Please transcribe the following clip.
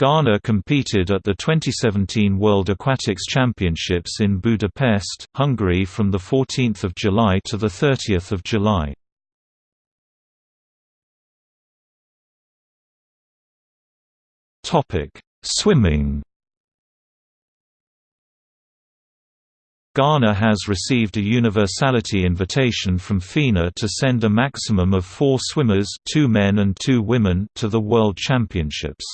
Ghana competed at the 2017 World Aquatics Championships in Budapest, Hungary from 14 July to 30 July. Swimming Ghana has received a universality invitation from FINA to send a maximum of four swimmers two men and two women to the World Championships.